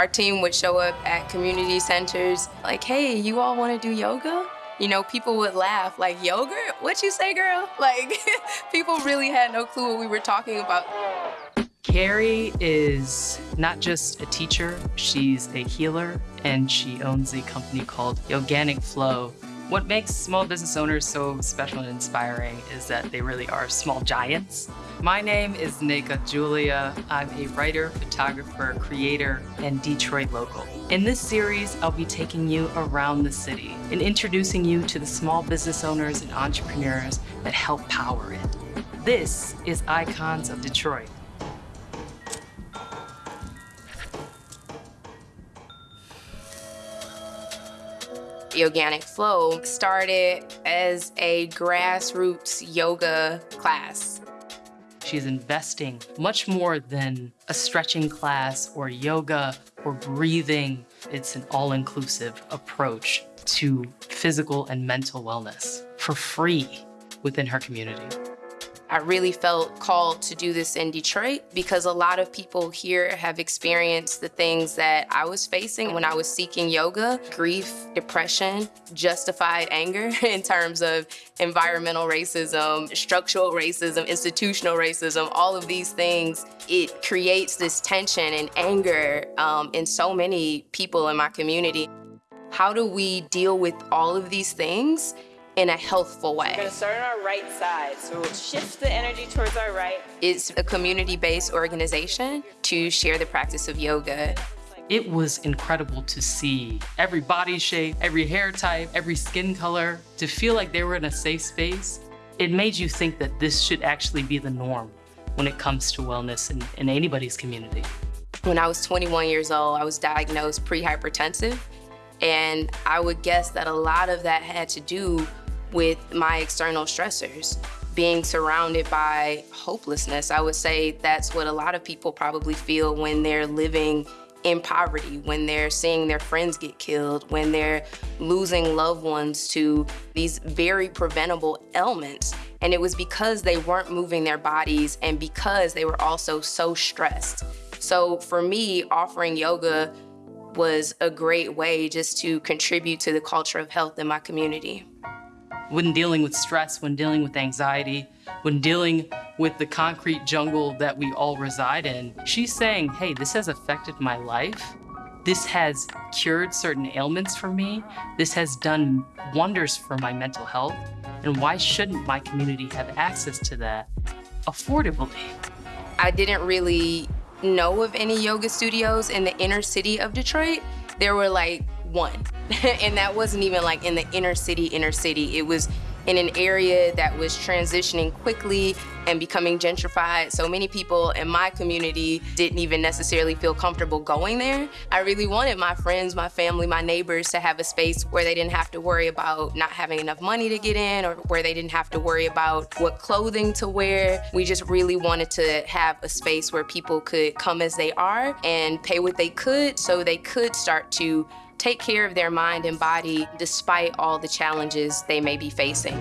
Our team would show up at community centers like, hey, you all want to do yoga? You know, people would laugh like, yoga? What you say, girl? Like, people really had no clue what we were talking about. Carrie is not just a teacher, she's a healer, and she owns a company called Yoganic Flow. What makes small business owners so special and inspiring is that they really are small giants. My name is Nika Julia. I'm a writer, photographer, creator, and Detroit local. In this series, I'll be taking you around the city and introducing you to the small business owners and entrepreneurs that help power it. This is Icons of Detroit. Yoganic Flow started as a grassroots yoga class. She's investing much more than a stretching class or yoga or breathing. It's an all-inclusive approach to physical and mental wellness for free within her community. I really felt called to do this in Detroit because a lot of people here have experienced the things that I was facing when I was seeking yoga, grief, depression, justified anger in terms of environmental racism, structural racism, institutional racism, all of these things. It creates this tension and anger um, in so many people in my community. How do we deal with all of these things in a healthful way. We're gonna start on our right side, so we'll shift the energy towards our right. It's a community-based organization to share the practice of yoga. It was incredible to see every body shape, every hair type, every skin color, to feel like they were in a safe space. It made you think that this should actually be the norm when it comes to wellness in, in anybody's community. When I was 21 years old, I was diagnosed pre-hypertensive, and I would guess that a lot of that had to do with my external stressors. Being surrounded by hopelessness, I would say that's what a lot of people probably feel when they're living in poverty, when they're seeing their friends get killed, when they're losing loved ones to these very preventable ailments. And it was because they weren't moving their bodies and because they were also so stressed. So for me, offering yoga was a great way just to contribute to the culture of health in my community when dealing with stress, when dealing with anxiety, when dealing with the concrete jungle that we all reside in, she's saying, hey, this has affected my life. This has cured certain ailments for me. This has done wonders for my mental health. And why shouldn't my community have access to that affordably? I didn't really know of any yoga studios in the inner city of Detroit. There were like one. and that wasn't even like in the inner city, inner city. It was in an area that was transitioning quickly and becoming gentrified. So many people in my community didn't even necessarily feel comfortable going there. I really wanted my friends, my family, my neighbors to have a space where they didn't have to worry about not having enough money to get in or where they didn't have to worry about what clothing to wear. We just really wanted to have a space where people could come as they are and pay what they could so they could start to take care of their mind and body despite all the challenges they may be facing.